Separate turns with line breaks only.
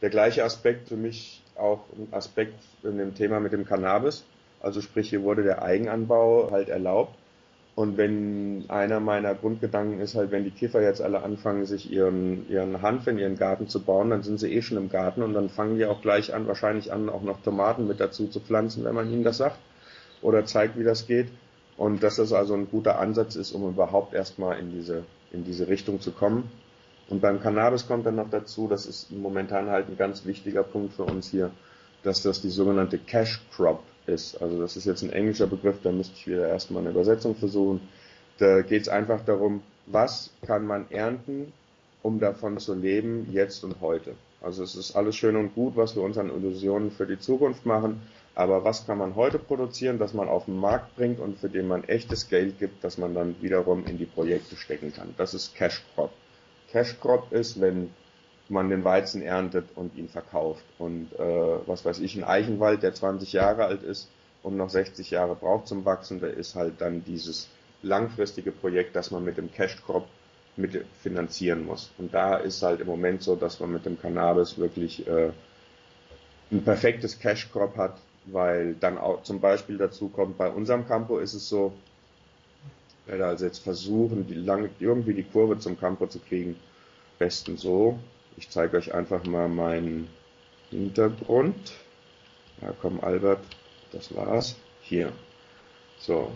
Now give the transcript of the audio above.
Der gleiche Aspekt für mich auch ein Aspekt in dem Thema mit dem Cannabis. Also sprich, hier wurde der Eigenanbau halt erlaubt. Und wenn einer meiner Grundgedanken ist halt, wenn die Kiffer jetzt alle anfangen, sich ihren, ihren Hanf in ihren Garten zu bauen, dann sind sie eh schon im Garten und dann fangen die auch gleich an, wahrscheinlich an, auch noch Tomaten mit dazu zu pflanzen, wenn man ihnen das sagt oder zeigt, wie das geht. Und dass das also ein guter Ansatz ist, um überhaupt erstmal in diese, in diese Richtung zu kommen. Und beim Cannabis kommt dann noch dazu, das ist momentan halt ein ganz wichtiger Punkt für uns hier, dass das die sogenannte Cash Crop ist. Also das ist jetzt ein englischer Begriff, da müsste ich wieder erstmal eine Übersetzung versuchen. Da geht es einfach darum, was kann man ernten, um davon zu leben, jetzt und heute. Also es ist alles schön und gut, was wir uns an Illusionen für die Zukunft machen, aber was kann man heute produzieren, das man auf den Markt bringt und für den man echtes Geld gibt, das man dann wiederum in die Projekte stecken kann. Das ist Cash Crop. Cash Crop ist, wenn man den Weizen erntet und ihn verkauft. Und äh, was weiß ich, ein Eichenwald, der 20 Jahre alt ist und noch 60 Jahre braucht zum Wachsen, der ist halt dann dieses langfristige Projekt, das man mit dem Cash Crop mit finanzieren muss. Und da ist halt im Moment so, dass man mit dem Cannabis wirklich äh, ein perfektes Cash Crop hat, weil dann auch zum Beispiel dazu kommt, bei unserem Campo ist es so, werde also jetzt versuchen, die lange, irgendwie die Kurve zum Campo zu kriegen. Besten so, ich zeige euch einfach mal meinen Hintergrund. Ja, komm, Albert, das war's. Hier. So,